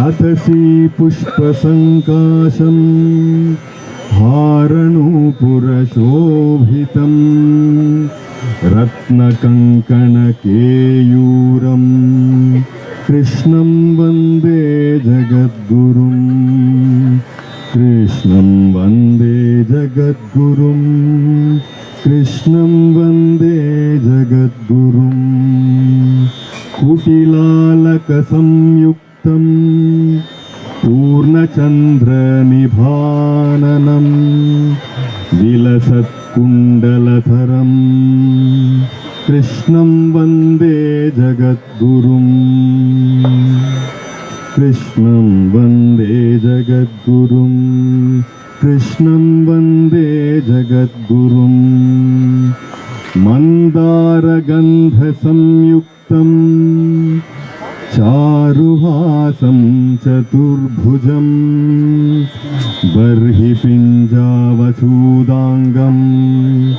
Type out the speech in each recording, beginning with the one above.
अतसि पुष्पसङ्काशम् हारणुपुरशोभितम् रत्नकङ्कणकेयूरम् कृष्णं वन्दे जगद्गुरुम् कृष्णं वन्दे जगद्गुरुम् कृष्णं वन्दे जगद्गुरुम् कुटिलालकसंयुक्तम् पूर्णचन्द्रनिभाननम् विलसत्कुण्डलधरम् कृष्णं वन्दे जगद्गुरुम् कृष्णं वन्दे जगद्गुरुम् कृष्णं वन्दे जगद्गुरुम् मन्दारगन्धसंयुक्तम् चारुहासं चतुर्भुजम् बर्हि पिञ्जावचूदाङ्गम्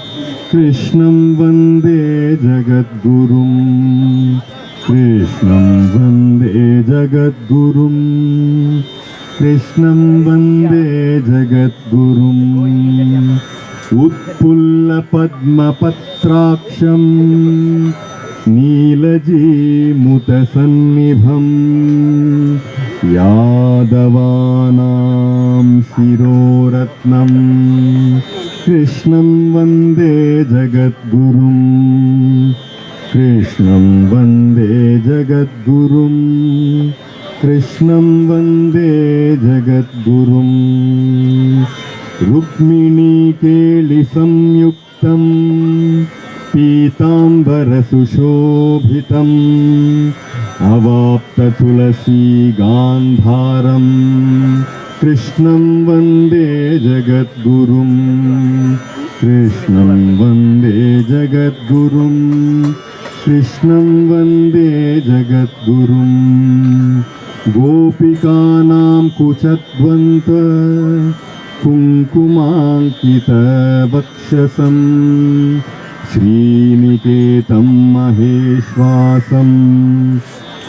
कृष्णं वन्दे जगद्गुरुम्। कृष्णं वन्दे जगद्गुरुम्। कृष्णं वन्दे जगद्गुरुम्। उत्पुल्लपद्मपत्राक्षम् नीलजीमुतसन्निभम् यादवानां शिरोरत्नम् कृष्णं वन्दे जगद्गुरुम् कृष्णं वन्दे जगद्गुरुम् कृष्णं वन्दे जगद्गुरुम् रुक्मिणीकेलिसंयुक्तम् पीताम्बरसुशोभितम् अवाप्ततुलसीगान्धारम् कृष्णं वन्दे जगद्गुरुम् कृष्णं वन्दे जगद्गुरुम् कृष्णं वन्दे जगद्गुरुम् गोपिकानां कुचध्वन्त कुङ्कुमाङ्कितवक्षसम् श्रीनिकेतं महेश्वासम्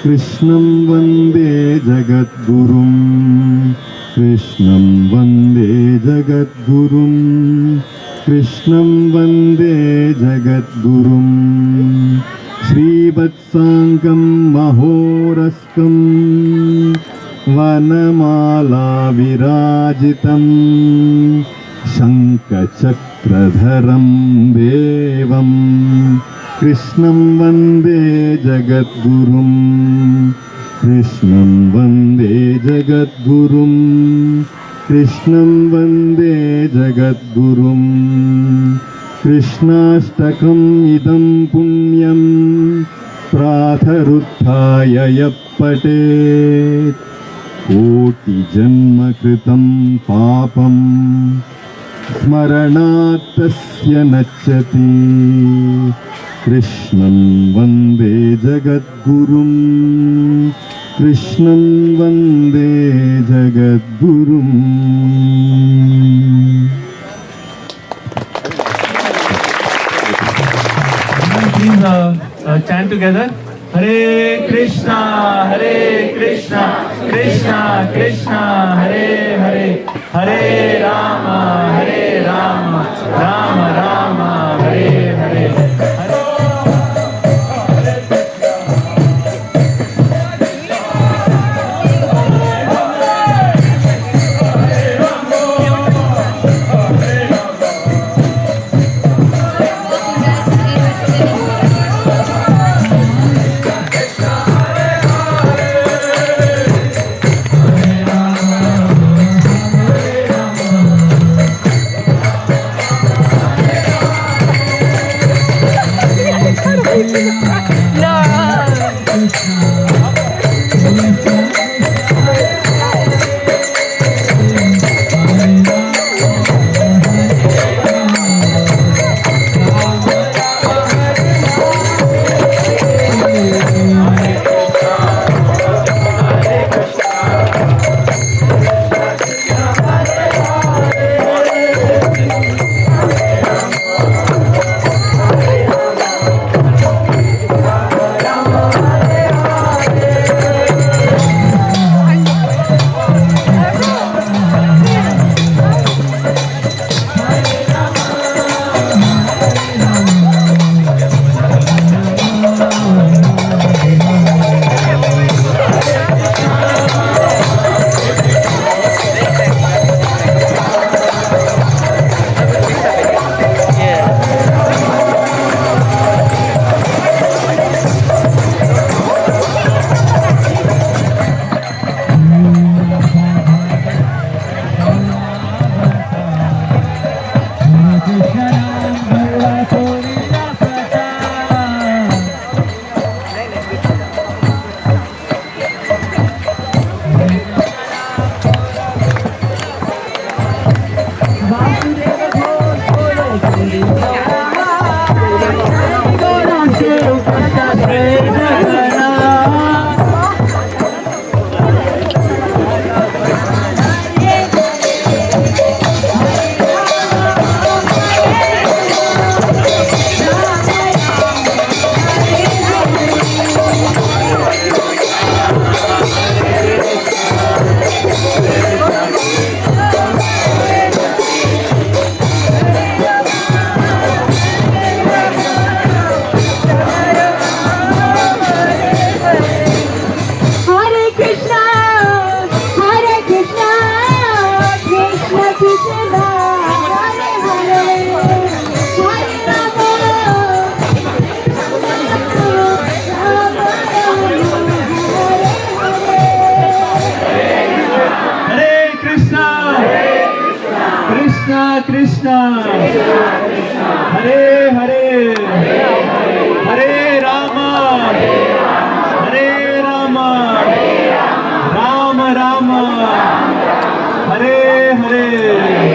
कृष्णं वन्दे जगद्गुरुम् कृष्णं वन्दे जगद्गुरुम् कृष्णं वन्दे जगद्गुरुम् श्रीवत्साङ्गं महोरस्कम् वनमाला विराजितम् शङ्खचक्रधरं देवम् कृष्णं वन्दे जगद्गुरुम् कृष्णं वन्दे जगद्गुरुम् कृष्णं वन्दे जगद्गुरुम् कृष्णाष्टकम् इदं पुण्यं प्रातरुत्थाय यः पठेत् कोटिजन्मकृतं पापम् स्मरणात् तस्य नश्यति कृष्णं वन्दे जगद्गुरुम् कृष्णं वन्दे जगद्गुरुम् uh, uh, chant together. Hare Krishna, Hare Krishna, Krishna Krishna, Hare Hare, हरे राम हरे राम राम राम, राम कृष्णा कृष्णा। हरे हरे। हरे रामा। हरे रामा। Ram Ram. Hare Hare.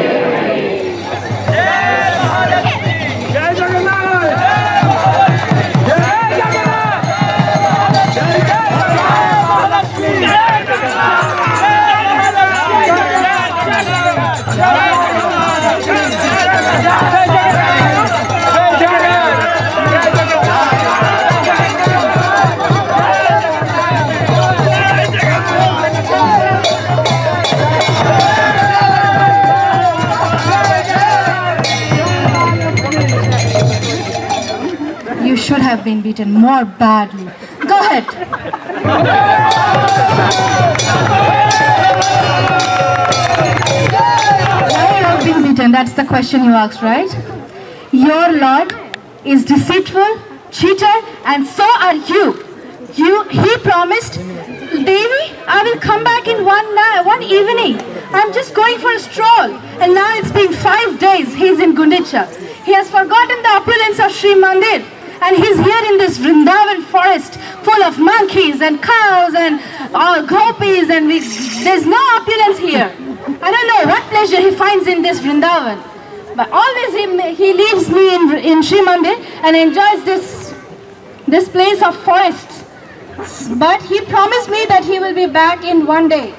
Beaten more badly. Go ahead. Why have been beaten? That's the question you asked, right? Your Lord is deceitful, cheater, and so are you. You, he promised, Devi, I will come back in one night, one evening. I'm just going for a stroll, and now it's been five days. He's in Gundicha. He has forgotten the opulence of Sri Mandir, and he's here in this Vrindavan forest full of monkeys and cows and uh, gopis, and we, there's no opulence here. I don't know what pleasure he finds in this Vrindavan. But always he, he leaves me in, in Sri Mandir and enjoys this, this place of forests. But he promised me that he will be back in one day,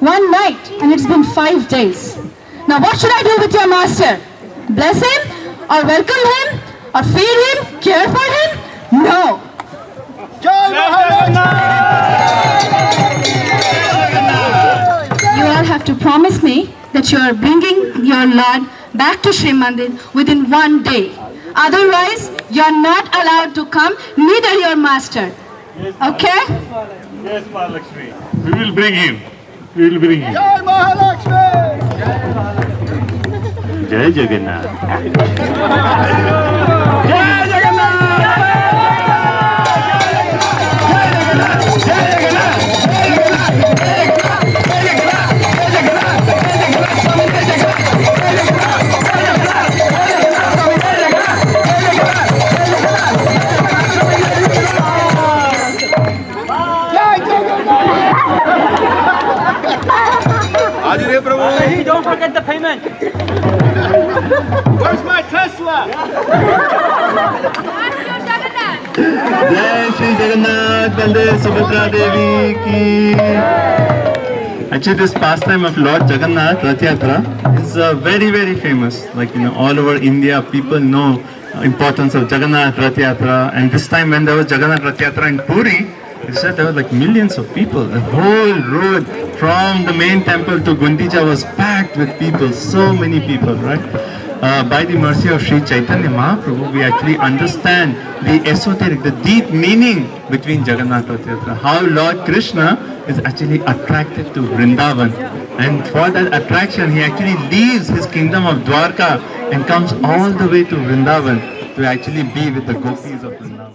one night, and it's been five days. Now what should I do with your master? Bless him? Or welcome him? Or feed him? Care for him? No. You all have to promise me that you are bringing your Lord back to Sri Mandir within one day. Otherwise, you are not allowed to come, neither your master. Okay? Yes, Mahalakshmi. We will bring him. We will bring him. Jai जय Jagannath Jagannath. Hey, don't forget the payment. Where's my Tesla? जय श्री जगन्नाथ बलदेव सुभद्रा देवी की Actually, this pastime of Lord Jagannath Rath Yatra is uh, very, very famous. Like, you know, all over India, people know importance of Jagannath Rath Yatra. And this time when there was Jagannath Rath Yatra in Puri, it said there were like millions of people. The whole road from the main temple to Gundicha was packed with people. So many people, right? Uh, by the mercy of Sri Chaitanya Mahaprabhu, we actually understand the esoteric, the deep meaning between Jagannath Yatra. How Lord Krishna is actually attracted to Vrindavan. And for that attraction, he actually leaves his kingdom of Dwarka and comes all the way to Vrindavan to actually be with the gopis of Vrindavan.